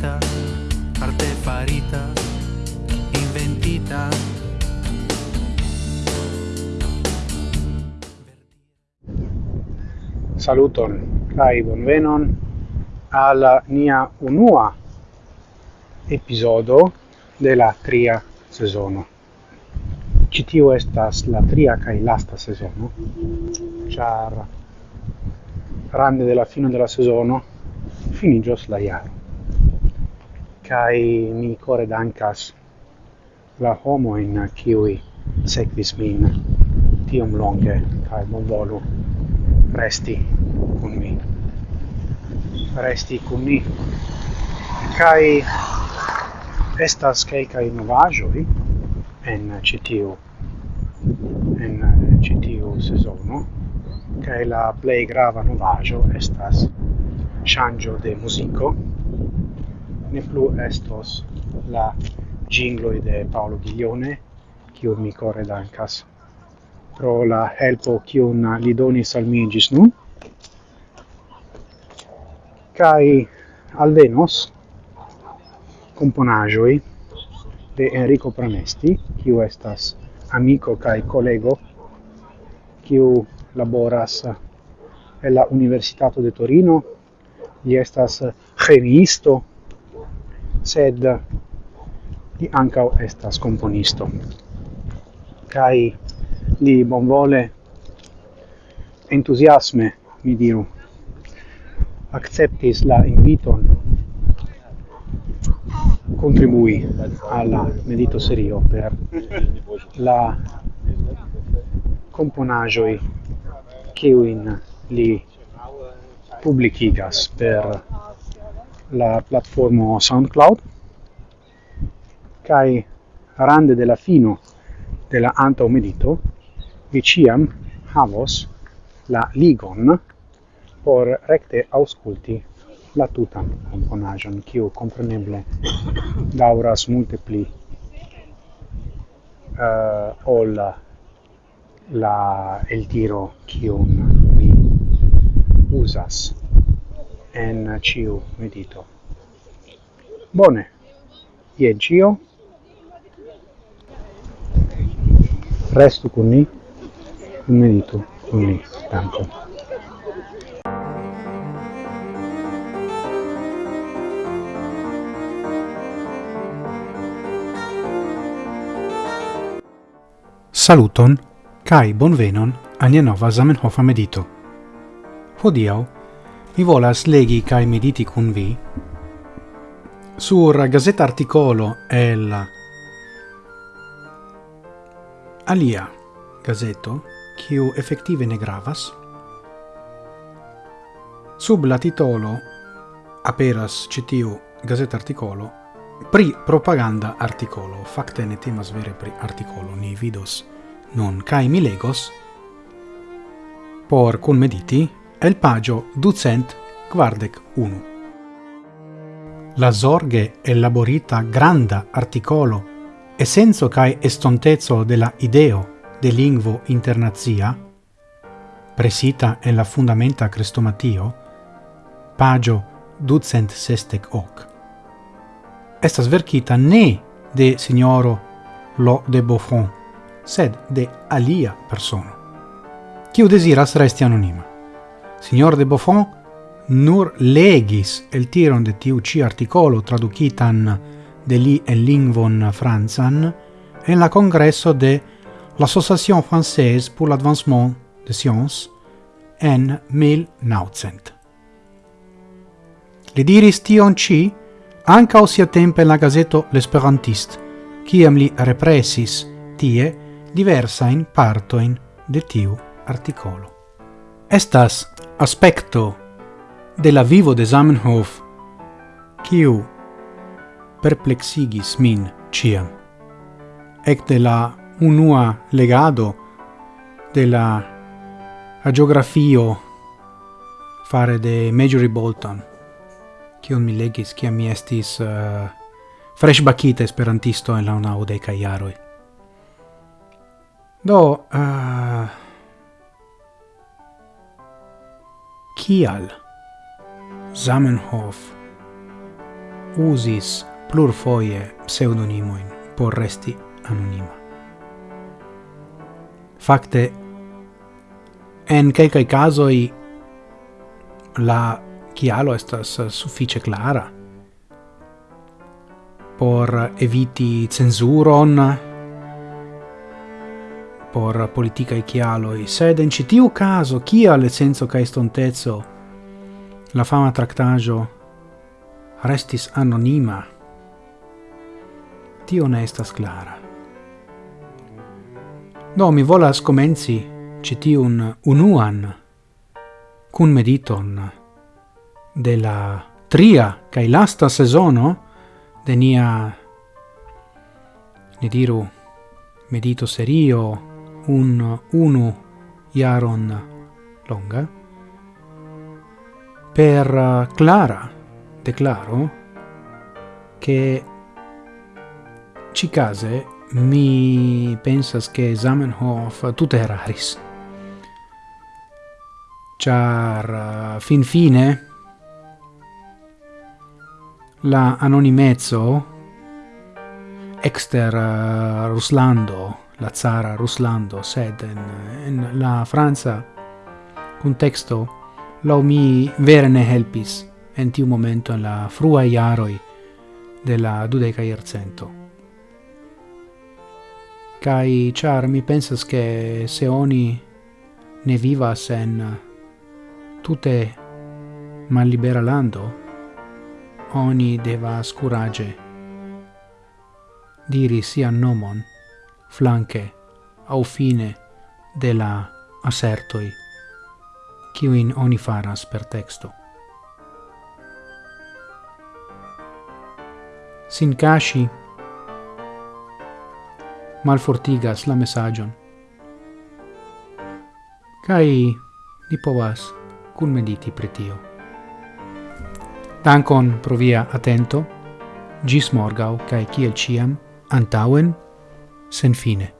farita arte farita, inventita. Saluton, kai bonvenon al nia unua episodo de la tria sezono. Ci tio estas la tria kai lasta sezono. Char rande della fine della sezono finigios la iaro kai mi core dankas la homo in kiwi sequis min tiom longe kai bon volu resti con mi. Resti con mi. Kai estas kai kai novaĵoj en citio en citio sezono kai la play grava novajo estas changio de muziko ne plu estos la gingloi de Paolo Ghiglione, kiu mi core dancas pro la helpo kiun li donis al mi gis nun. Kai alvenos componagioi de Enrico Pranesti, kiu estas amico kai collego kiu laboras en la Universitato de Torino, li estas chemiisto, sed li ancau estas componisto. Cai li bonvole, entusiasme, mi diru, acceptis la inviton contribui alla medito serio per la componagioi che in li publicigas per la platformo SoundCloud kai rande de la fino de la antaŭ medito vi ciam havos la ligon por recte ausculti la tutan componaĵon kiu compreneble dauras multe pli uh, ol la el tiro kiun mi usas en ciu medito. Bone, ien cio. Restu con ni, un medito con ni, tanto. Saluton, kai bonvenon al nova Zamenhof medito. Hodiau, Mi volas legi cae mediti cun vi sur Gazeta Articolo el alia gazeto, kiu effettive ne gravas, sub la titolo aperas citiu Gazeta Articolo pri propaganda articolo. facte ne temas vere pri articolo, ni vidos non kai mi legos por cun mediti el pagio ducent quardec unu. La sorge elaborita granda articolo e senso cae estontezzo della ideo de lingvo internazia, presita en la fundamenta crestomatio, pagio ducent sestec hoc. Estas vercita ne de signoro Lo de Beaufort, sed de alia persona. quiu desiras resti anonima. Signor de Buffon nur legis el tiron de tiu ci articolo traducitan de li en lingvon franzan en la congresso de l'Association Française pour l'Advancement de Sciences en 1900. Li diris tion ci anca osia tempe la gazeto L'Esperantist, ciam li represis tie diversain partoin de tiu articolo estas aspecto de la vivo de Zamenhof kiu perplexigis min ciam. Ecte la unua legado de la agiografio fare de Majory Bolton, kion mi legis, kiam mi estis eh, uh, fresh esperantisto en la unau deca iaroi. Do, uh, Kial? Zamenhof usis plurfoje pseudonimoin por resti anonima. Fakte, en kelkaj kazoj la kialo estas sufiĉe clara por eviti censuron, por politica e chialo chialoi, sed in citiu caso, kial senso ca estontezo la fama tractaggio restis anonima, tio ne estas clara. no mi volas comenzi citiun unuan cun mediton de la tria kai lasta sezono de nia, ne diru, medito serio un unu iaron longa. Per clara declaro che ci case mi pensas che Zamenhof tutte eraris char fin fine la anonimezzo exter uh, Ruslando la zara Ruslando, sed in, in la Franza contexto lo mi vere ne helpis en tiu momento en la frua iaroi de la dudeca iercento. Cai char mi pensas che se oni ne vivas en tutte mal libera lando, oni devas curage diri sian nomon flanque au fine de la assertoi kiuin oni faras per texto. Sin cashi malfortigas la messagion kai ni povas kun mediti pretio. Dankon pro via atento. Gis morgau kai kiel ciam antauen sen fine.